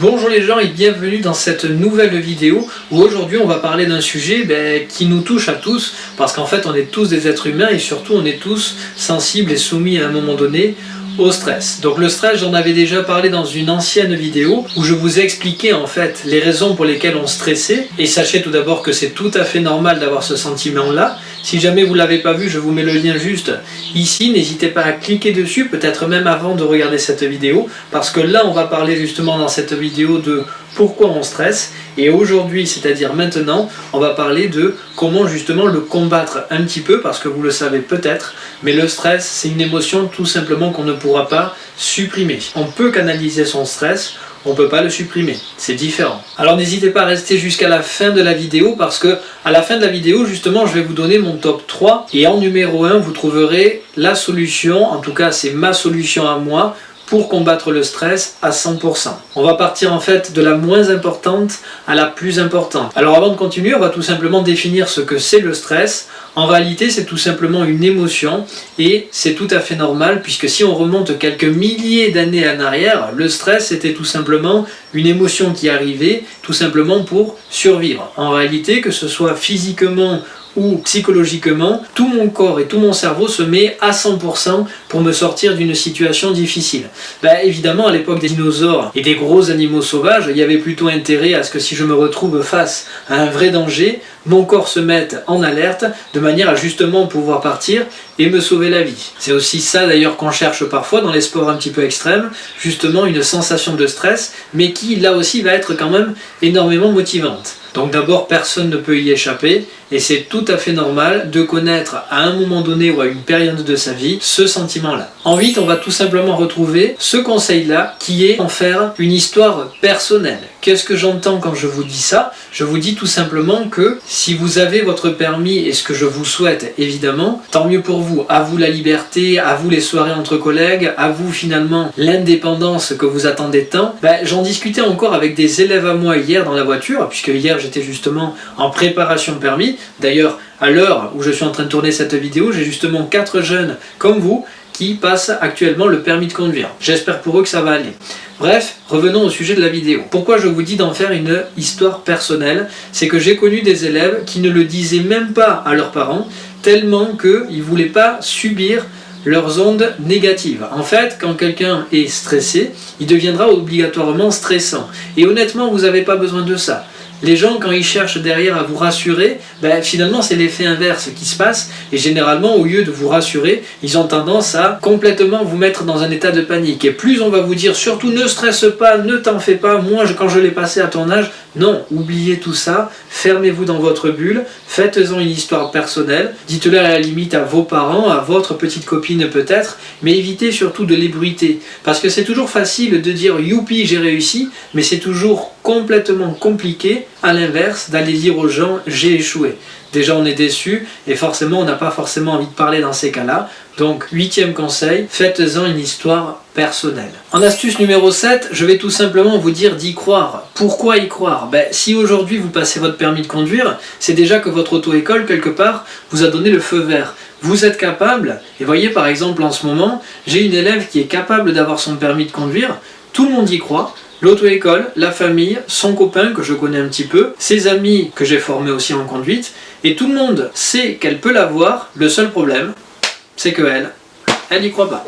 Bonjour les gens et bienvenue dans cette nouvelle vidéo où aujourd'hui on va parler d'un sujet ben, qui nous touche à tous parce qu'en fait on est tous des êtres humains et surtout on est tous sensibles et soumis à un moment donné au stress. Donc le stress, j'en avais déjà parlé dans une ancienne vidéo où je vous ai expliqué en fait les raisons pour lesquelles on stressait et sachez tout d'abord que c'est tout à fait normal d'avoir ce sentiment-là. Si jamais vous ne l'avez pas vu, je vous mets le lien juste ici. N'hésitez pas à cliquer dessus, peut-être même avant de regarder cette vidéo parce que là on va parler justement dans cette vidéo de pourquoi on stresse et aujourd'hui, c'est-à-dire maintenant, on va parler de comment justement le combattre un petit peu parce que vous le savez peut-être, mais le stress c'est une émotion tout simplement qu'on ne pourra pas supprimer. On peut canaliser son stress, on ne peut pas le supprimer, c'est différent. Alors n'hésitez pas à rester jusqu'à la fin de la vidéo parce que à la fin de la vidéo justement je vais vous donner mon top 3 et en numéro 1 vous trouverez la solution, en tout cas c'est ma solution à moi pour combattre le stress à 100%. On va partir en fait de la moins importante à la plus importante. Alors avant de continuer, on va tout simplement définir ce que c'est le stress. En réalité, c'est tout simplement une émotion et c'est tout à fait normal puisque si on remonte quelques milliers d'années en arrière, le stress était tout simplement une émotion qui arrivait tout simplement pour survivre. En réalité, que ce soit physiquement ou psychologiquement, tout mon corps et tout mon cerveau se met à 100% pour me sortir d'une situation difficile. Bah, évidemment, à l'époque des dinosaures et des gros animaux sauvages, il y avait plutôt intérêt à ce que si je me retrouve face à un vrai danger, mon corps se mette en alerte de manière à justement pouvoir partir et me sauver la vie. C'est aussi ça d'ailleurs qu'on cherche parfois dans les sports un petit peu extrêmes, justement une sensation de stress, mais qui là aussi va être quand même énormément motivante. Donc d'abord, personne ne peut y échapper, et c'est tout à fait normal de connaître à un moment donné ou à une période de sa vie ce sentiment-là. Ensuite, on va tout simplement retrouver ce conseil-là qui est en faire une histoire personnelle. Qu'est-ce que j'entends quand je vous dis ça? Je vous dis tout simplement que si vous avez votre permis, et ce que je vous souhaite évidemment, tant mieux pour vous. À vous la liberté, à vous les soirées entre collègues, à vous finalement l'indépendance que vous attendez tant. Ben, J'en discutais encore avec des élèves à moi hier dans la voiture, puisque hier j'étais justement en préparation permis. D'ailleurs, à l'heure où je suis en train de tourner cette vidéo, j'ai justement quatre jeunes comme vous qui passent actuellement le permis de conduire. J'espère pour eux que ça va aller. Bref, revenons au sujet de la vidéo. Pourquoi je vous dis d'en faire une histoire personnelle C'est que j'ai connu des élèves qui ne le disaient même pas à leurs parents, tellement qu'ils ne voulaient pas subir leurs ondes négatives. En fait, quand quelqu'un est stressé, il deviendra obligatoirement stressant. Et honnêtement, vous n'avez pas besoin de ça. Les gens, quand ils cherchent derrière à vous rassurer, ben, finalement c'est l'effet inverse qui se passe, et généralement au lieu de vous rassurer, ils ont tendance à complètement vous mettre dans un état de panique. Et plus on va vous dire surtout ne stresse pas, ne t'en fais pas, moi quand je l'ai passé à ton âge, non, oubliez tout ça, fermez-vous dans votre bulle, faites-en une histoire personnelle, dites-le à la limite à vos parents, à votre petite copine peut-être, mais évitez surtout de l'ébruiter. Parce que c'est toujours facile de dire youpi j'ai réussi, mais c'est toujours complètement compliqué, à l'inverse, d'aller dire aux gens j'ai échoué. Déjà on est déçu et forcément on n'a pas forcément envie de parler dans ces cas-là. Donc huitième conseil, faites-en une histoire personnelle. En astuce numéro 7, je vais tout simplement vous dire d'y croire. Pourquoi y croire? Ben, Si aujourd'hui vous passez votre permis de conduire, c'est déjà que votre auto-école quelque part vous a donné le feu vert. Vous êtes capable, et voyez par exemple en ce moment, j'ai une élève qui est capable d'avoir son permis de conduire, tout le monde y croit, l'auto-école, la famille, son copain que je connais un petit peu, ses amis que j'ai formés aussi en conduite, et tout le monde sait qu'elle peut l'avoir, le seul problème, c'est que elle, elle n'y croit pas.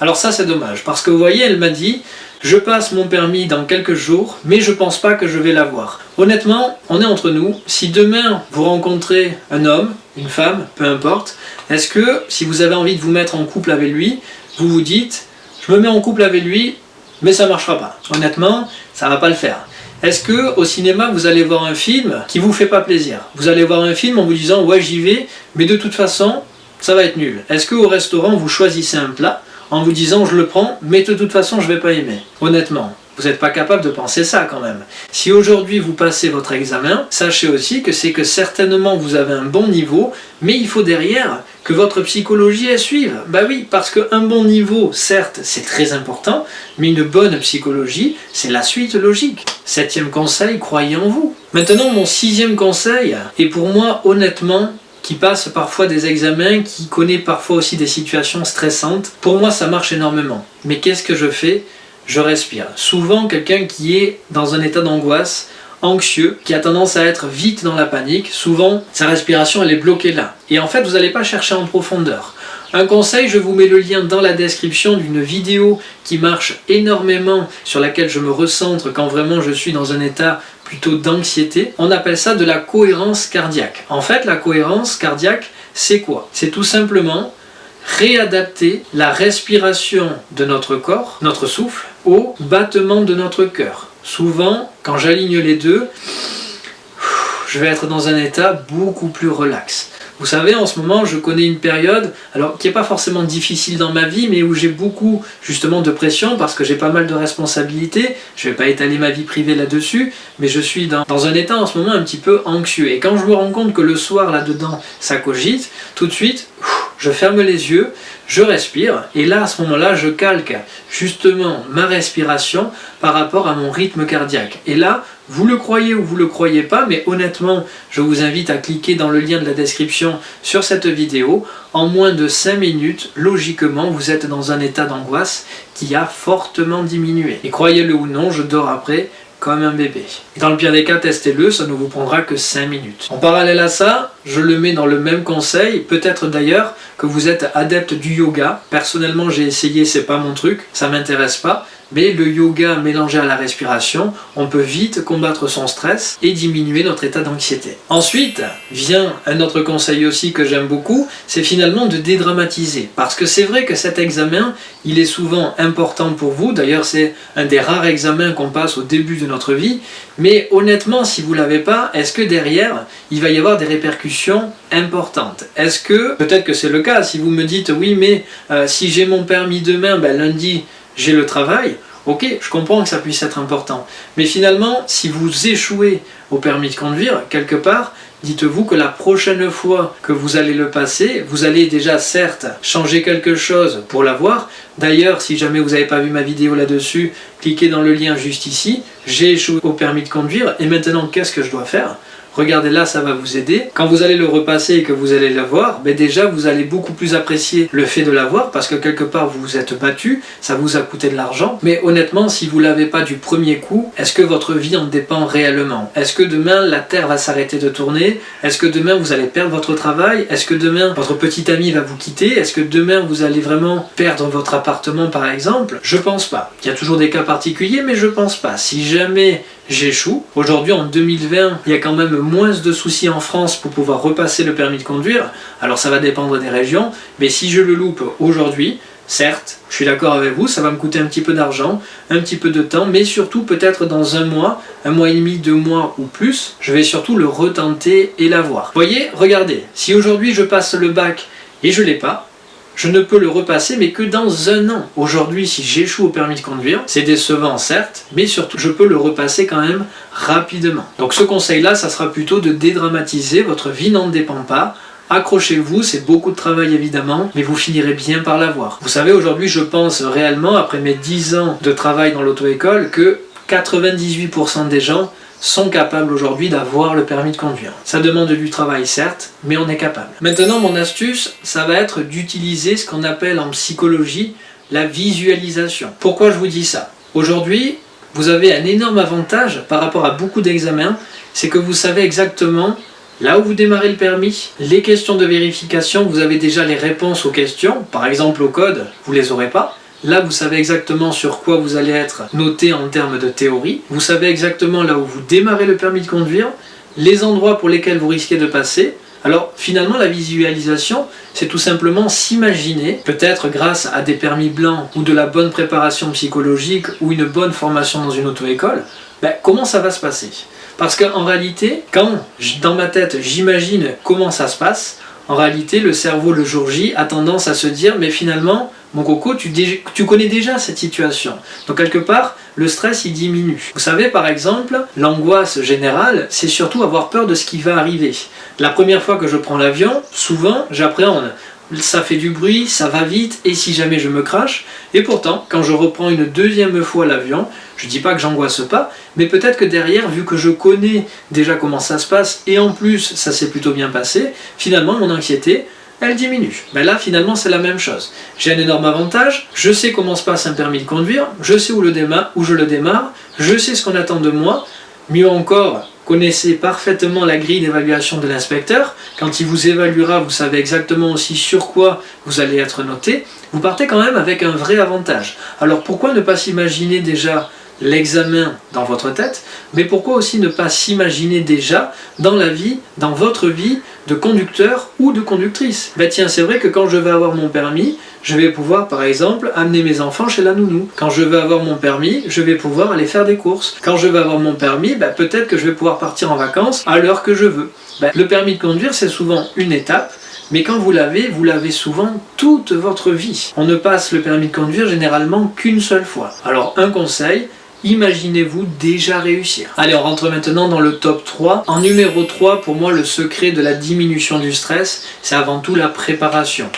Alors ça c'est dommage, parce que vous voyez, elle m'a dit, je passe mon permis dans quelques jours, mais je pense pas que je vais l'avoir. Honnêtement, on est entre nous, si demain vous rencontrez un homme, une femme, peu importe, est-ce que si vous avez envie de vous mettre en couple avec lui, vous vous dites, je me mets en couple avec lui, mais ça marchera pas. Honnêtement, ça va pas le faire. Est-ce que au cinéma vous allez voir un film qui vous fait pas plaisir? Vous allez voir un film en vous disant ouais j'y vais, mais de toute façon ça va être nul. Est-ce que au restaurant vous choisissez un plat en vous disant je le prends, mais de toute façon je vais pas aimer? Honnêtement, vous n'êtes pas capable de penser ça quand même. Si aujourd'hui vous passez votre examen, sachez aussi que c'est que certainement vous avez un bon niveau, mais il faut derrière que votre psychologie elle suive. Bah oui, parce qu'un bon niveau, certes, c'est très important, mais une bonne psychologie, c'est la suite logique. Septième conseil, croyez en vous. Maintenant, mon sixième conseil, et pour moi, honnêtement, qui passe parfois des examens, qui connaît parfois aussi des situations stressantes, pour moi ça marche énormément. Mais qu'est-ce que je fais? Je respire. Souvent, quelqu'un qui est dans un état d'angoisse, anxieux, qui a tendance à être vite dans la panique, souvent sa respiration elle est bloquée là. Et en fait, vous n'allez pas chercher en profondeur. Un conseil, je vous mets le lien dans la description d'une vidéo qui marche énormément, sur laquelle je me recentre quand vraiment je suis dans un état plutôt d'anxiété. On appelle ça de la cohérence cardiaque. En fait, la cohérence cardiaque, c'est quoi? C'est tout simplement réadapter la respiration de notre corps, notre souffle, au battement de notre cœur. Souvent, quand j'aligne les deux, je vais être dans un état beaucoup plus relax. Vous savez, en ce moment, je connais une période, alors qui n'est pas forcément difficile dans ma vie, mais où j'ai beaucoup justement de pression parce que j'ai pas mal de responsabilités. Je vais pas étaler ma vie privée là-dessus, mais je suis dans, dans, un état en ce moment un petit peu anxieux. Et quand je me rends compte que le soir, là-dedans, ça cogite, tout de suite, je ferme les yeux, je respire, et là, à ce moment-là, je calque justement ma respiration par rapport à mon rythme cardiaque. Et là, vous le croyez ou vous le croyez pas, mais honnêtement, je vous invite à cliquer dans le lien de la description sur cette vidéo. En moins de 5 minutes, logiquement, vous êtes dans un état d'angoisse qui a fortement diminué. Et croyez-le ou non, je dors après comme un bébé. Dans le pire des cas, testez-le, ça ne vous prendra que 5 minutes. En parallèle à ça, je le mets dans le même conseil, peut-être d'ailleurs que vous êtes adepte du yoga. Personnellement, j'ai essayé, c'est pas mon truc, ça m'intéresse pas, mais le yoga mélangé à la respiration, on peut vite combattre son stress et diminuer notre état d'anxiété. Ensuite, vient un autre conseil aussi que j'aime beaucoup, c'est finalement de dédramatiser. Parce que c'est vrai que cet examen, il est souvent important pour vous, d'ailleurs c'est un des rares examens qu'on passe au début de notre vie, mais honnêtement, si vous ne l'avez pas, est-ce que derrière, il va y avoir des répercussions importantes? Est-ce que, peut-être que c'est le cas, si vous me dites, oui mais euh, si j'ai mon permis demain, ben, lundi, j'ai le travail, ok, je comprends que ça puisse être important. Mais finalement, si vous échouez au permis de conduire, quelque part, dites-vous que la prochaine fois que vous allez le passer, vous allez déjà certes changer quelque chose pour l'avoir. D'ailleurs, si jamais vous n'avez pas vu ma vidéo là-dessus, cliquez dans le lien juste ici. J'ai échoué au permis de conduire et maintenant qu'est-ce que je dois faire? Regardez là, ça va vous aider. Quand vous allez le repasser et que vous allez le voir, ben déjà vous allez beaucoup plus apprécier le fait de l'avoir parce que quelque part vous vous êtes battu, ça vous a coûté de l'argent. Mais honnêtement, si vous l'avez pas du premier coup, est-ce que votre vie en dépend réellement? Est-ce que demain la Terre va s'arrêter de tourner? Est-ce que demain vous allez perdre votre travail? Est-ce que demain votre petit ami va vous quitter? Est-ce que demain vous allez vraiment perdre votre appartement par exemple? Je pense pas. Il y a toujours des cas particuliers, mais je pense pas. Si jamais j'échoue. Aujourd'hui, en 2020, il y a quand même moins de soucis en France pour pouvoir repasser le permis de conduire. Alors ça va dépendre des régions, mais si je le loupe aujourd'hui, certes, je suis d'accord avec vous, ça va me coûter un petit peu d'argent, un petit peu de temps, mais surtout peut-être dans un mois, un mois et demi, deux mois ou plus, je vais surtout le retenter et l'avoir. Voyez, regardez, si aujourd'hui je passe le bac et je l'ai pas, je ne peux le repasser mais que dans un an. Aujourd'hui, si j'échoue au permis de conduire, c'est décevant certes, mais surtout je peux le repasser quand même rapidement. Donc ce conseil-là, ça sera plutôt de dédramatiser, votre vie n'en dépend pas, Accrochez-vous, c'est beaucoup de travail évidemment, mais vous finirez bien par l'avoir. Vous savez, aujourd'hui, je pense réellement, après mes 10 ans de travail dans l'auto-école, que 98% des gens sont capables aujourd'hui d'avoir le permis de conduire. Ça demande du travail certes, mais on est capable. Maintenant mon astuce, ça va être d'utiliser ce qu'on appelle en psychologie la visualisation. Pourquoi je vous dis ça? Aujourd'hui, vous avez un énorme avantage par rapport à beaucoup d'examens, c'est que vous savez exactement Là où vous démarrez le permis, les questions de vérification, vous avez déjà les réponses aux questions. Par exemple au code, vous les aurez pas. Là, vous savez exactement sur quoi vous allez être noté en termes de théorie. Vous savez exactement là où vous démarrez le permis de conduire, les endroits pour lesquels vous risquez de passer. Alors finalement, la visualisation, c'est tout simplement s'imaginer, peut-être grâce à des permis blancs ou de la bonne préparation psychologique ou une bonne formation dans une auto-école, ben, comment ça va se passer? Parce qu'en réalité, quand dans ma tête j'imagine comment ça se passe, en réalité le cerveau le jour J a tendance à se dire mais finalement mon coco, tu, connais déjà cette situation. Donc quelque part, le stress il diminue. Vous savez par exemple, l'angoisse générale, c'est surtout avoir peur de ce qui va arriver. La première fois que je prends l'avion, souvent j'appréhende ça fait du bruit, ça va vite, et si jamais je me crache? Et pourtant, quand je reprends une deuxième fois l'avion, je dis pas que j'angoisse pas, mais peut-être que derrière, vu que je connais déjà comment ça se passe, et en plus ça s'est plutôt bien passé, finalement mon anxiété, elle diminue. Ben là, finalement, c'est la même chose. J'ai un énorme avantage, je sais comment se passe un permis de conduire, je sais où, où je le démarre, je sais ce qu'on attend de moi, mieux encore, connaissez parfaitement la grille d'évaluation de l'inspecteur, quand il vous évaluera, vous savez exactement aussi sur quoi vous allez être noté, vous partez quand même avec un vrai avantage. Alors pourquoi ne pas s'imaginer déjà l'examen dans votre tête, mais pourquoi aussi ne pas s'imaginer déjà dans la vie, dans votre vie de conducteur ou de conductrice? Ben tiens, c'est vrai que quand je vais avoir mon permis, je vais pouvoir par exemple amener mes enfants chez la nounou. Quand je vais avoir mon permis, je vais pouvoir aller faire des courses. Quand je vais avoir mon permis, ben, peut-être que je vais pouvoir partir en vacances à l'heure que je veux. Ben, le permis de conduire, c'est souvent une étape, mais quand vous l'avez, vous l'avez souvent toute votre vie. On ne passe le permis de conduire généralement qu'une seule fois. Alors un conseil, imaginez-vous déjà réussir. Allez, on rentre maintenant dans le top 3. En numéro 3, pour moi, le secret de la diminution du stress, c'est avant tout la préparation.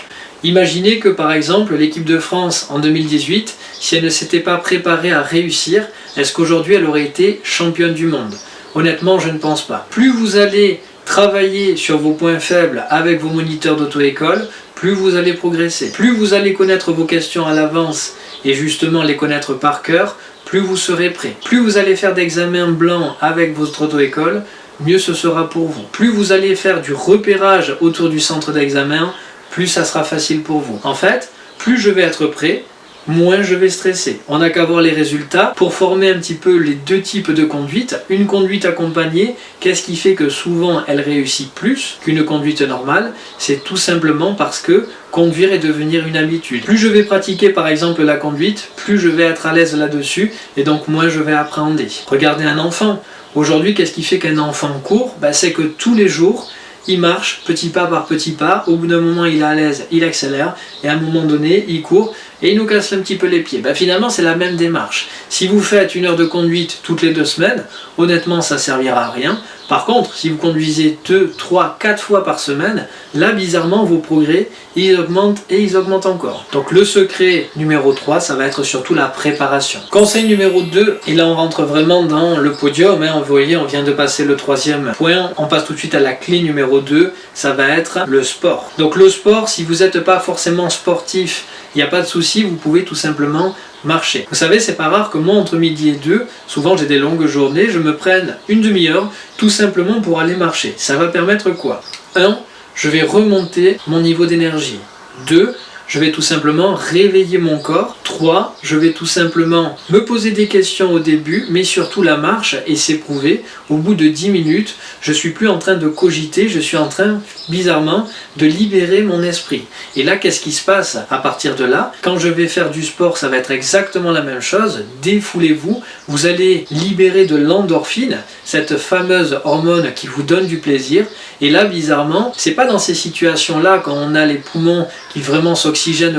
Imaginez que par exemple l'équipe de France en 2018, si elle ne s'était pas préparée à réussir, est-ce qu'aujourd'hui elle aurait été championne du monde? Honnêtement, je ne pense pas. Plus vous allez travailler sur vos points faibles avec vos moniteurs d'auto-école, plus vous allez progresser. Plus vous allez connaître vos questions à l'avance et justement les connaître par cœur, plus vous serez prêt. Plus vous allez faire d'examens blancs avec votre auto-école, mieux ce sera pour vous. Plus vous allez faire du repérage autour du centre d'examen, plus ça sera facile pour vous. En fait, plus je vais être prêt, moins je vais stresser. On n'a qu'à voir les résultats pour former un petit peu les deux types de conduite. Une conduite accompagnée, qu'est-ce qui fait que souvent elle réussit plus qu'une conduite normale? C'est tout simplement parce que conduire est devenir une habitude. Plus je vais pratiquer par exemple la conduite, plus je vais être à l'aise là-dessus et donc moins je vais appréhender. Regardez un enfant. Aujourd'hui, qu'est-ce qui fait qu'un enfant court? Ben, C'est que tous les jours, il marche petit pas par petit pas, au bout d'un moment il est à l'aise, il accélère, et à un moment donné il court, et il nous casse un petit peu les pieds. Ben, finalement c'est la même démarche. Si vous faites une heure de conduite toutes les deux semaines, honnêtement ça servira à rien, par contre, si vous conduisez 2, 3, 4 fois par semaine, là, bizarrement, vos progrès, ils augmentent et ils augmentent encore. Donc le secret numéro 3, ça va être surtout la préparation. Conseil numéro 2, et là on rentre vraiment dans le podium, hein, vous voyez, on vient de passer le troisième point, on passe tout de suite à la clé numéro 2, ça va être le sport. Donc le sport, si vous n'êtes pas forcément sportif, il n'y a pas de souci, vous pouvez tout simplement marcher. Vous savez, c'est pas rare que moi, entre midi et deux, souvent j'ai des longues journées, je me prenne une demi-heure tout simplement pour aller marcher. Ça va permettre quoi? 1. Je vais remonter mon niveau d'énergie. 2 je vais tout simplement réveiller mon corps. 3. Je vais tout simplement me poser des questions au début, mais surtout la marche et s'éprouver. Au bout de 10 minutes, je suis plus en train de cogiter, je suis en train, bizarrement, de libérer mon esprit. Et là, qu'est-ce qui se passe à partir de là? Quand je vais faire du sport, ça va être exactement la même chose. Défoulez-vous, vous allez libérer de l'endorphine, cette fameuse hormone qui vous donne du plaisir. Et là, bizarrement, c'est pas dans ces situations-là, quand on a les poumons qui vraiment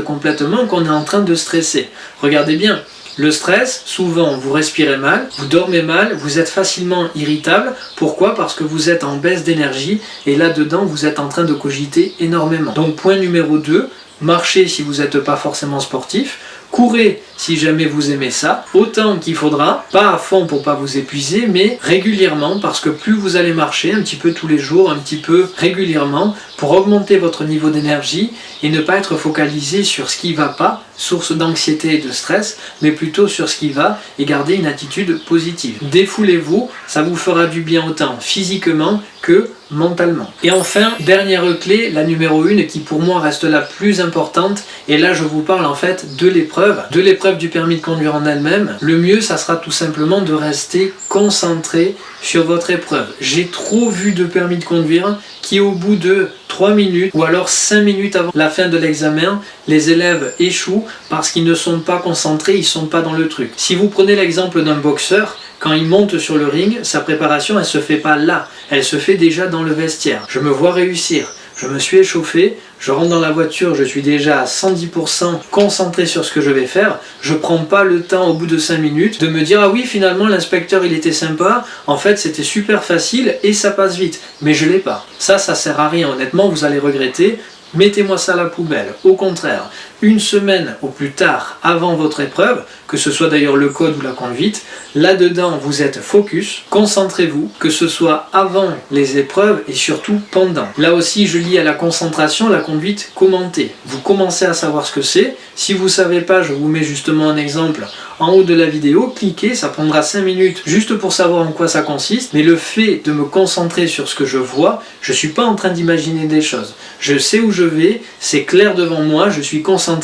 complètement, qu'on est en train de stresser. Regardez bien, le stress, souvent vous respirez mal, vous dormez mal, vous êtes facilement irritable. Pourquoi? Parce que vous êtes en baisse d'énergie et là-dedans vous êtes en train de cogiter énormément. Donc point numéro 2, marchez si vous n'êtes pas forcément sportif, courez si jamais vous aimez ça, autant qu'il faudra, pas à fond pour pas vous épuiser, mais régulièrement, parce que plus vous allez marcher, un petit peu tous les jours, un petit peu régulièrement, pour augmenter votre niveau d'énergie et ne pas être focalisé sur ce qui va pas, source d'anxiété et de stress, mais plutôt sur ce qui va et garder une attitude positive. Défoulez-vous, ça vous fera du bien autant physiquement que mentalement. Et enfin, dernière clé, la numéro 1 qui pour moi reste la plus importante, et là je vous parle en fait de l'épreuve, de l'épreuve du permis de conduire en elle-même, le mieux, ça sera tout simplement de rester concentré sur votre épreuve. J'ai trop vu de permis de conduire qui au bout de 3 minutes ou alors 5 minutes avant la fin de l'examen, les élèves échouent parce qu'ils ne sont pas concentrés, ils ne sont pas dans le truc. Si vous prenez l'exemple d'un boxeur, quand il monte sur le ring, sa préparation, elle se fait pas là, elle se fait déjà dans le vestiaire. Je me vois réussir. Je me suis échauffé, je rentre dans la voiture, je suis déjà à 110% concentré sur ce que je vais faire, je prends pas le temps au bout de 5 minutes de me dire ah oui finalement l'inspecteur il était sympa, en fait c'était super facile et ça passe vite, mais je l'ai pas. Ça, ça sert à rien, honnêtement vous allez regretter, mettez-moi ça à la poubelle. Au contraire, une semaine au plus tard avant votre épreuve, que ce soit d'ailleurs le code ou la conduite, là-dedans vous êtes focus, concentrez-vous, que ce soit avant les épreuves et surtout pendant. Là aussi je lis à la concentration la conduite commentée. Vous commencez à savoir ce que c'est, si vous ne savez pas, je vous mets justement un exemple en haut de la vidéo, cliquez, ça prendra 5 minutes juste pour savoir en quoi ça consiste, mais le fait de me concentrer sur ce que je vois, je ne suis pas en train d'imaginer des choses. Je sais où je vais, c'est clair devant moi, je suis concentré,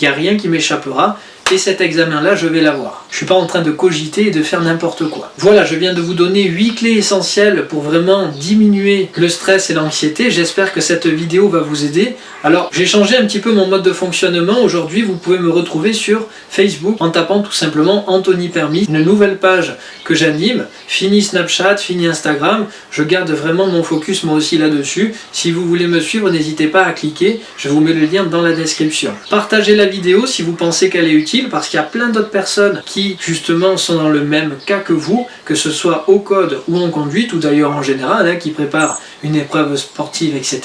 il n'y a rien qui m'échappera, et cet examen-là, je vais l'avoir. Je suis pas en train de cogiter et de faire n'importe quoi. Voilà, je viens de vous donner 8 clés essentielles pour vraiment diminuer le stress et l'anxiété. J'espère que cette vidéo va vous aider. Alors, j'ai changé un petit peu mon mode de fonctionnement. Aujourd'hui, vous pouvez me retrouver sur Facebook en tapant tout simplement Anthony Permis, une nouvelle page que j'anime. Fini Snapchat, fini Instagram. Je garde vraiment mon focus moi aussi là-dessus. Si vous voulez me suivre, n'hésitez pas à cliquer. Je vous mets le lien dans la description. Partagez la vidéo si vous pensez qu'elle est utile parce qu'il y a plein d'autres personnes qui justement sont dans le même cas que vous, que ce soit au code ou en conduite ou d'ailleurs en général, hein, qui préparent une épreuve sportive, etc.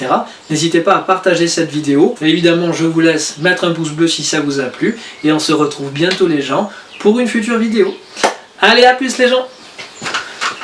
N'hésitez pas à partager cette vidéo. évidemment, je vous laisse mettre un pouce bleu si ça vous a plu et on se retrouve bientôt les gens pour une future vidéo. Allez, à plus les gens